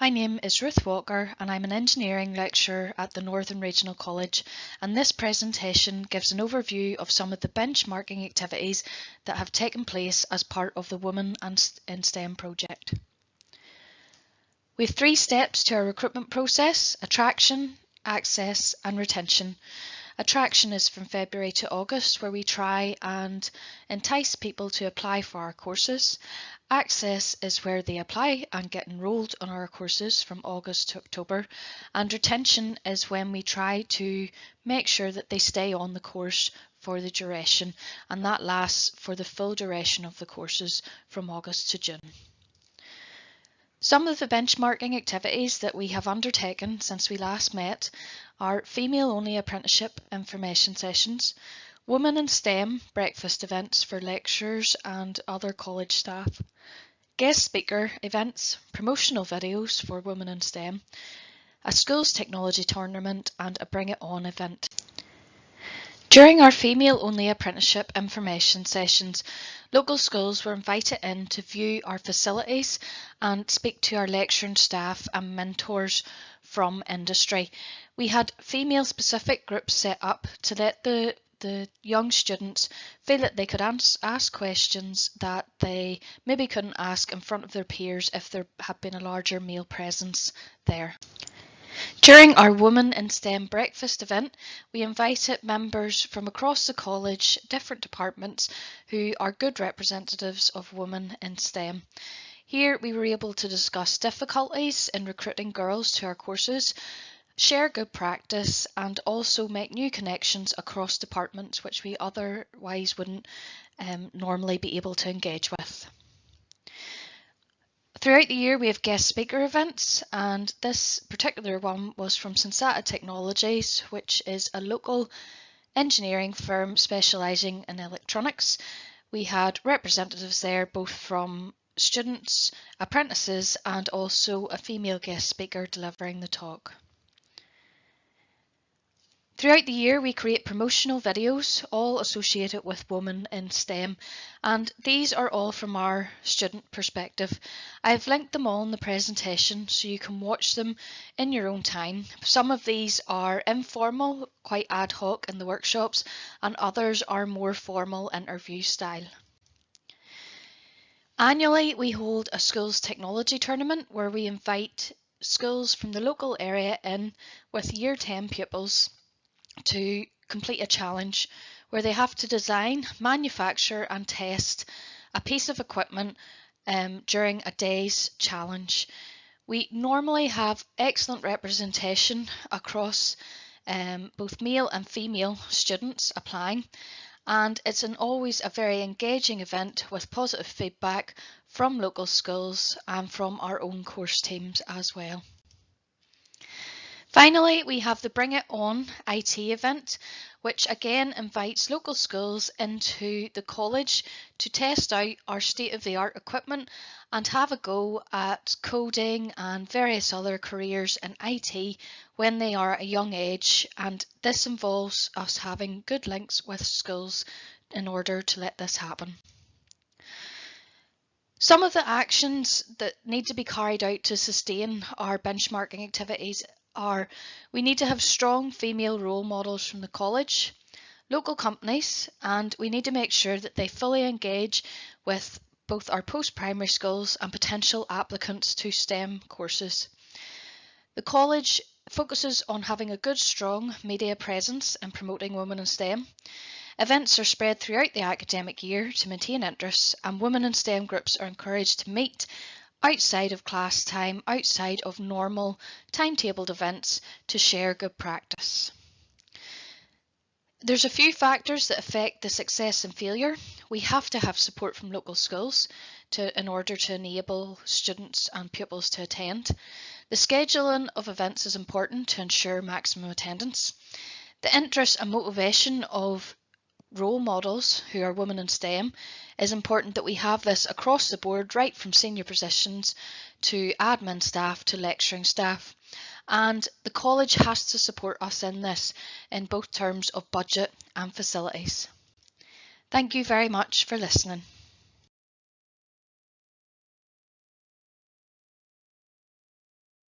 My name is Ruth Walker and I'm an engineering lecturer at the Northern Regional College and this presentation gives an overview of some of the benchmarking activities that have taken place as part of the Women in STEM project. We have three steps to our recruitment process, attraction, access and retention. Attraction is from February to August where we try and entice people to apply for our courses. Access is where they apply and get enrolled on our courses from August to October and retention is when we try to make sure that they stay on the course for the duration and that lasts for the full duration of the courses from August to June. Some of the benchmarking activities that we have undertaken since we last met are female-only apprenticeship information sessions, women in STEM breakfast events for lecturers and other college staff, guest speaker events, promotional videos for women in STEM, a schools technology tournament and a Bring It On event. During our female-only apprenticeship information sessions, local schools were invited in to view our facilities and speak to our lecturing staff and mentors from industry. We had female-specific groups set up to let the the young students feel that they could ask questions that they maybe couldn't ask in front of their peers if there had been a larger male presence there. During our Women in STEM breakfast event, we invited members from across the college, different departments, who are good representatives of women in STEM. Here we were able to discuss difficulties in recruiting girls to our courses, share good practice and also make new connections across departments which we otherwise wouldn't um, normally be able to engage with. Throughout the year we have guest speaker events and this particular one was from Sensata Technologies which is a local engineering firm specialising in electronics. We had representatives there both from students, apprentices and also a female guest speaker delivering the talk. Throughout the year we create promotional videos all associated with women in STEM and these are all from our student perspective. I've linked them all in the presentation so you can watch them in your own time. Some of these are informal, quite ad hoc in the workshops and others are more formal interview style. Annually we hold a schools technology tournament where we invite schools from the local area in with year 10 pupils to complete a challenge where they have to design, manufacture and test a piece of equipment um, during a day's challenge. We normally have excellent representation across um, both male and female students applying and it's an always a very engaging event with positive feedback from local schools and from our own course teams as well. Finally, we have the Bring It On IT event, which again invites local schools into the college to test out our state-of-the-art equipment and have a go at coding and various other careers in IT when they are a young age and this involves us having good links with schools in order to let this happen. Some of the actions that need to be carried out to sustain our benchmarking activities are we need to have strong female role models from the college, local companies, and we need to make sure that they fully engage with both our post-primary schools and potential applicants to STEM courses. The college focuses on having a good strong media presence and promoting women in STEM. Events are spread throughout the academic year to maintain interest and women in STEM groups are encouraged to meet outside of class time, outside of normal timetabled events to share good practice. There's a few factors that affect the success and failure. We have to have support from local schools to, in order to enable students and pupils to attend. The scheduling of events is important to ensure maximum attendance. The interest and motivation of role models who are women in STEM is important that we have this across the board, right from senior positions to admin staff to lecturing staff. And the college has to support us in this in both terms of budget and facilities. Thank you very much for listening.